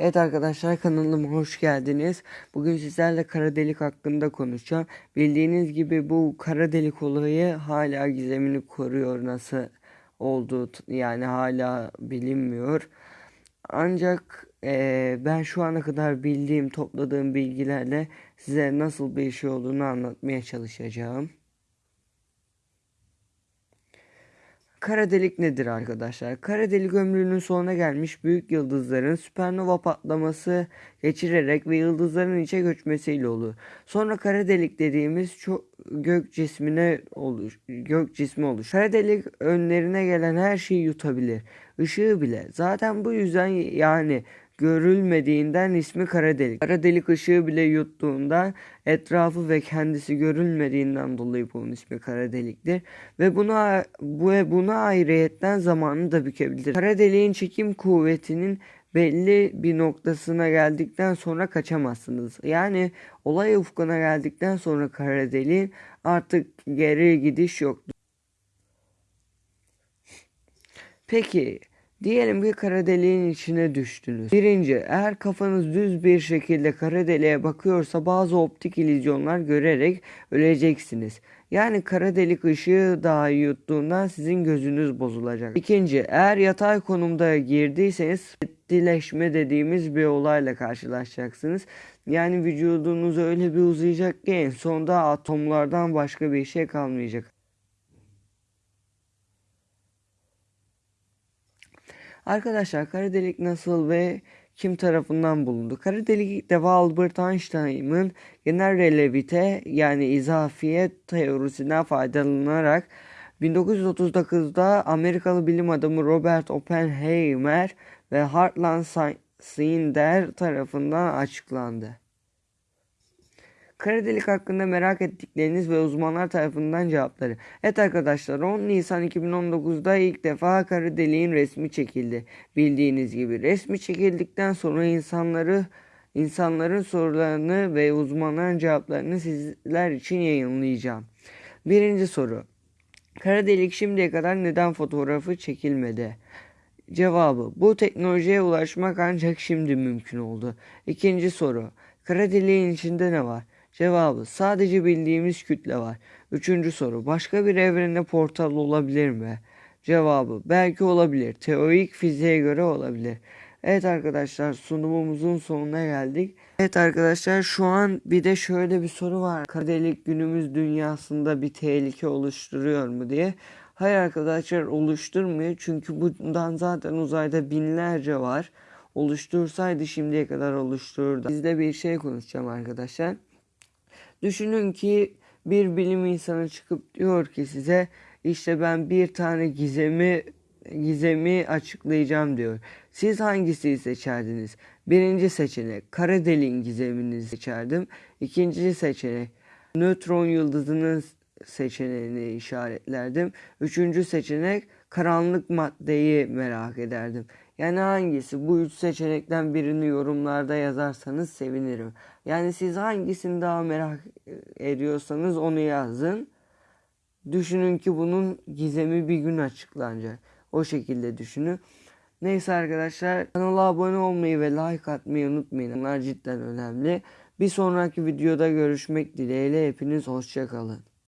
Evet arkadaşlar kanalıma hoş geldiniz. Bugün sizlerle kara delik hakkında konuşacağım. Bildiğiniz gibi bu kara delik olayı hala gizemini koruyor. Nasıl olduğu t- yani hala bilinmiyor. Ancak eee, ben şu ana kadar bildiğim, topladığım bilgilerle size nasıl bir şey olduğunu anlatmaya çalışacağım. Kara delik nedir arkadaşlar? Kara delik ömrünün sonuna gelmiş büyük yıldızların süpernova patlaması geçirerek ve yıldızların içe göçmesiyle olur. Sonra kara delik dediğimiz çok gök cismine olur, gök cismi olur. Kara delik önlerine gelen her şeyi yutabilir. Işığı bile. Zaten bu yüzden yani görülmediğinden ismi kara delik. Kara delik ışığı bile yuttuğunda etrafı ve kendisi görülmediğinden dolayı bunun ismi kara deliktir. Ve buna bu buna ayrıyetten zamanı da bükebilir. Kara deliğin çekim kuvvetinin belli bir noktasına geldikten sonra kaçamazsınız. Yani olay ufkuna geldikten sonra kara deliğin artık geri gidiş yoktur. Peki diyelim ki kara deliğin içine düştünüz. Birinci eğer kafanız düz bir şekilde kara deliğe bakıyorsa bazı optik illüzyonlar görerek öleceksiniz. Yani kara delik ışığı dahi yuttuğunda sizin gözünüz bozulacak. İkinci eğer yatay konumda girdiyseniz spettileşme dediğimiz bir olayla karşılaşacaksınız. Yani vücudunuz öyle bir uzayacak ki en sonunda atomlardan başka bir şey kalmayacak. Arkadaşlar kara delik nasıl ve kim tarafından bulundu? Kara delik defa Albert Einstein'ın genel relativite yani izafiyet teorisinden faydalanarak 1939'da Amerikalı bilim adamı Robert Oppenheimer ve Hartland Snyder tarafından açıklandı. Kara delik hakkında merak ettikleriniz ve uzmanlar tarafından cevapları. Evet arkadaşlar 10 Nisan 2019'da ilk defa kara deliğin resmi çekildi. Bildiğiniz gibi resmi çekildikten sonra insanları insanların sorularını ve uzmanların cevaplarını sizler için yayınlayacağım. Birinci soru. Kara delik şimdiye kadar neden fotoğrafı çekilmedi? Cevabı bu teknolojiye ulaşmak ancak şimdi mümkün oldu. İkinci soru. Kara deliğin içinde ne var? Cevabı sadece bildiğimiz kütle var. Üçüncü soru başka bir evrene portal olabilir mi? Cevabı belki olabilir. Teorik fiziğe göre olabilir. Evet arkadaşlar sunumumuzun sonuna geldik. Evet arkadaşlar şu an bir de şöyle bir soru var. Kara delik günümüz dünyasında bir tehlike oluşturuyor mu diye. Hayır arkadaşlar oluşturmuyor. Çünkü bundan zaten uzayda binlerce var. Oluştursaydı şimdiye kadar oluştururdu. Bizde bir şey konuşacağım arkadaşlar. Düşünün ki bir bilim insanı çıkıp diyor ki size işte ben bir tane gizemi gizemi açıklayacağım diyor. Siz hangisiyi seçerdiniz? Birinci seçenek kara deliğin gizemini seçerdim. İkinci seçenek nötron yıldızının seçeneğini işaretlerdim. Üçüncü seçenek karanlık maddeyi merak ederdim. Yani hangisi? Bu üç seçenekten birini yorumlarda yazarsanız sevinirim. Yani siz hangisini daha merak ediyorsanız onu yazın. Düşünün ki bunun gizemi bir gün açıklanacak. O şekilde düşünün. Neyse arkadaşlar kanala abone olmayı ve like atmayı unutmayın. Bunlar cidden önemli. Bir sonraki videoda görüşmek dileğiyle hepiniz hoşçakalın.